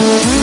اور